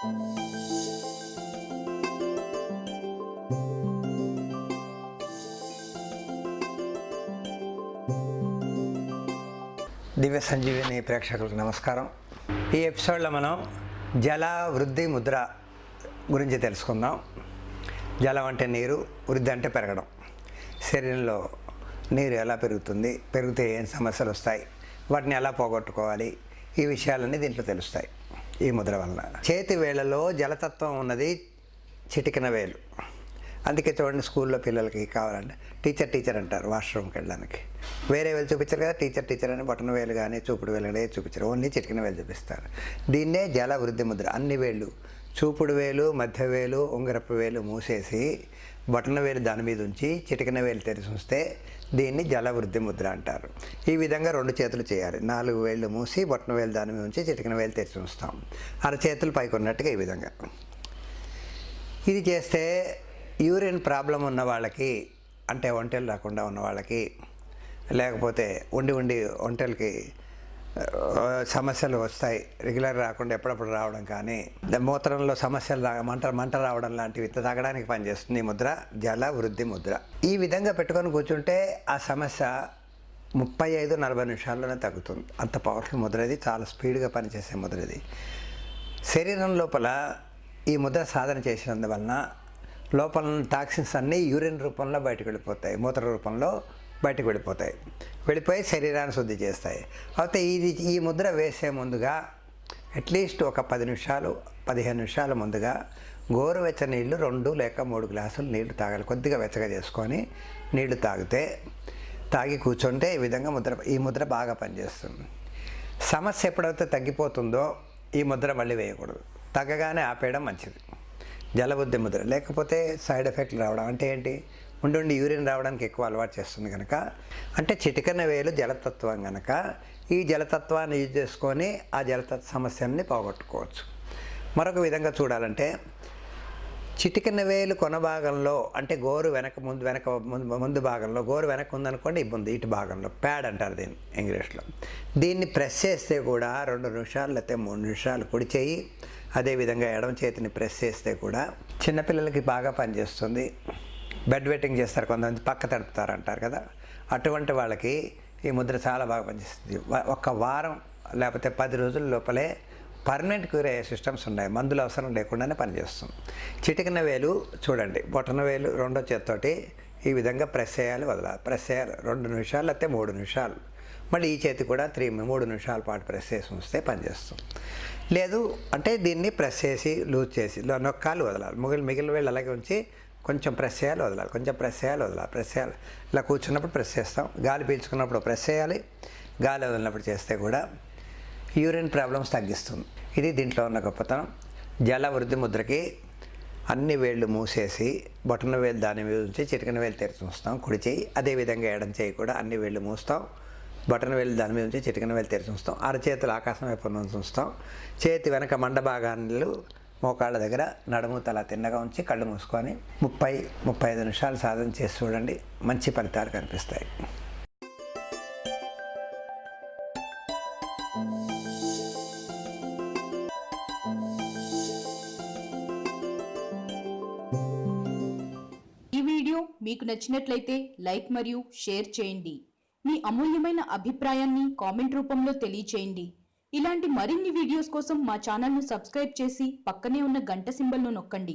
దివ్య సంజీవిని ప్రేక్షకులకు నమస్కారం. ఈ ఎపిసోడ్లో మనం జల వృద్ధి ముద్ర గురించి తెలుసుకుందాం. జలం అంటే నీరు వృద్ధి అంటే పెరగడం. శరీరంలో నీరు ఎలా పెరుగుతుంది పెరిగితే ఏం సమస్యలు వస్తాయి వాటిని ఎలా పోగొట్టుకోవాలి ఈ విషయాలన్నీ దీంట్లో తెలుస్తాయి. ఈ ముద్ర వలన. చేతి వేళలో జలతత్వం ఉన్నది చిటికిన వేలు. అందుకే చూడండి స్కూల్లో పిల్లలకి కావాలంటే టీచర్ టీచర్ అంటారు వాష్రూమ్కి వెళ్ళడానికి. వేరే వేలు చూపించారు కదా టీచర్ టీచర్ అని బటన్ వేలు కానీ చూపుడు వేలు కానీ చూపించారు. ఓన్లీ చిటికిన వేలు చూపిస్తారు. దీన్నే జల వృద్ధి ముద్ర. అన్ని వేళ్ళు. చూపుడు వేలు మధ్య వేలు ఉంగరపు వేలు మూసేసి బటన్ వేలు దాని మీద ఉంచి చిటికన వేలు తెరిచి ఉంచితే దీన్ని జల వృద్ధి ముద్ర అంటారు. ఈ విధంగా రెండు చేతులు చేయాలి. నాలుగు వేళ్ళు మూసి బటన్ వేలు దాని మీద ఉంచి చిటికన వేలు తెరిచి ఉంచుతాం. అరచేతులు పైకి ఉన్నట్టుగా ఈ విధంగా. ఇది చేస్తే యూరిన్ ప్రాబ్లం ఉన్న వాళ్ళకి అంటే ఒంటెలు రాకుండా ఉన్న వాళ్ళకి లేకపోతే ఉండి ఉండి ఒంటెలకి సమస్యలు వస్తాయి. రెగ్యులర్ రాకుండా ఎప్పుడప్పుడు రావడం కానీ మూత్రంలో సమస్యలు రా మంట మంట రావడం లాంటివి తాగడానికి పనిచేస్తుంది. ఈ ముద్ర జల వృద్ధి ముద్ర. ఈ విధంగా పెట్టుకొని కూర్చుంటే ఆ సమస్య ముప్పై ఐదు నలభై నిమిషాల్లోనే తగ్గుతుంది. అంత పవర్ఫుల్ ముద్ర ఇది చాలా స్పీడ్గా పనిచేసే ముద్ర ఇది. శరీరం లోపల ఈ ముద్ర సాధన చేసినందువలన లోపల టాక్సిన్స్ అన్నీ యూరిన్ రూపంలో బయటకు వెళ్ళిపోతాయి. మూత్ర రూపంలో బయటకు వెళ్ళిపోతాయి. వెళ్ళిపోయి శరీరాన్ని శుద్ధి చేస్తాయి. అయితే ఇది ఈ ముద్ర వేసే ముందుగా అట్లీస్ట్ ఒక పది నిమిషాలు పదిహేను నిమిషాల ముందుగా గోరువెచ్చ నీళ్ళు రెండు లేక మూడు గ్లాసులు నీళ్ళు తాగాలి. కొద్దిగా వెచ్చగా చేసుకొని నీళ్ళు తాగితే తాగి కూర్చుంటే ఈ విధంగా ముద్ర ఈ ముద్ర బాగా పనిచేస్తుంది. సమస్య ఎప్పుడైతే తగ్గిపోతుందో ఈ ముద్ర మళ్ళీ వేయకూడదు. తగ్గగానే ఆపేయడం మంచిది. జలబుద్ధి ముద్ర. లేకపోతే సైడ్ ఎఫెక్ట్లు రావడం అంటే ఏంటి? ఉండి యూరిన్ రావడానికి ఎక్కువ అలవాటు చేస్తుంది కనుక అంటే చిటికన వేలు జలతత్వం కనుక ఈ జలతత్వాన్ని యూజ్ చేసుకొని ఆ జలతత్వ సమస్యల్ని పోగొట్టుకోవచ్చు. మరొక విధంగా చూడాలంటే చిటికన వేలు కొన భాగంలో అంటే గోరు వెనక ముందు వెనక ముందు ముందు భాగంలో గోరు వెనక ఉందనుకోండి ఇబ్బంది ఇటు భాగంలో ప్యాడ్ అంటారు దీన్ని ఇంగ్లీష్లో. దీన్ని ప్రెస్ చేస్తే కూడా రెండు నిమిషాలు లేకపోతే మూడు నిమిషాలు కుడి చేయి అదేవిధంగా ఎడమ చేతిని ప్రెస్ చేస్తే కూడా చిన్నపిల్లలకి బాగా పనిచేస్తుంది. బెడ్ వెట్టింగ్ చేస్తారు కొంతమంది పక్క తడుపుతారు అంటారు కదా. అటువంటి వాళ్ళకి ఈ ముద్ర చాలా బాగా పనిచేస్తుంది. ఒక వారం లేకపోతే పది రోజుల లోపలే పర్మనెంట్ క్యూర్ అయ్యే సిస్టమ్స్ ఉన్నాయి. మందులు అవసరం లేకుండానే పనిచేస్తుంది. చిటికిన వేలు చూడండి. బొటన వేలు రెండో చేత్తోటి ఈ విధంగా ప్రెస్ చేయాలి వదలాలి. ప్రెస్ చేయాలి రెండు నిమిషాలు లేకపోతే మూడు నిమిషాలు. మళ్ళీ ఈ చేతి కూడా త్రీ మూడు నిమిషాల పాటు ప్రెస్ చేసి ఉంచితే పనిచేస్తుంది. లేదు అంటే దీన్ని ప్రెస్ చేసి లూజ్ చేసి నొక్కాలు వదలాలి. మిగిలిన మిగిలిన వేళ్ళు అలాగే ఉంచి కొంచెం ప్రెస్ చేయాలి వదలాలి. కొంచెం ప్రెస్ చేయాలి వదలాలి. ప్రెస్ చేయాలి. ఇలా కూర్చున్నప్పుడు ప్రెస్ చేస్తాం. గాలి పీల్చుకున్నప్పుడు ప్రెస్ చేయాలి. గాలి వదిలినప్పుడు చేస్తే కూడా యూరిన్ ప్రాబ్లమ్స్ తగ్గిస్తుంది. ఇది దీంట్లో ఉన్న గొప్పతనం. జల వృద్ధి ముద్రకి అన్ని వేళ్ళు మూసేసి బొటన వేలు దాని మీద ఉంచి చిటికన వేలు తెరిచి ఉంచుతాం. కుడి చేయి అదేవిధంగా ఎడం చేయి కూడా అన్ని వేళ్ళు మూస్తాం. బటన్ వేలు దాని మీద ఉంచి చిటికన వేలు తెరిచి ఉంచుతాం. అరచేతులు ఆకాశం వైపు నుంచి ఉంచుతాం. చేతి వెనక మండభాగాలు మోకాళ్ళ దగ్గర నడుము తల తిన్నగా ఉంచి కళ్ళు మూసుకొని ముప్పై ముప్పై ఐదు నిమిషాలు సాధన చేసి చూడండి. మంచి ఫలితాలు కనిపిస్తాయి. ఈ వీడియో మీకు నచ్చినట్లయితే లైక్ మరియు షేర్ చేయండి. మీ అమూల్యమైన అభిప్రాయాన్ని కామెంట్ రూపంలో తెలియచేయండి. ఇలాంటి మరిన్ని వీడియోస్ కోసం మా ఛానల్ను సబ్స్క్రైబ్ చేసి పక్కనే ఉన్న గంట సింబల్ను నొక్కండి.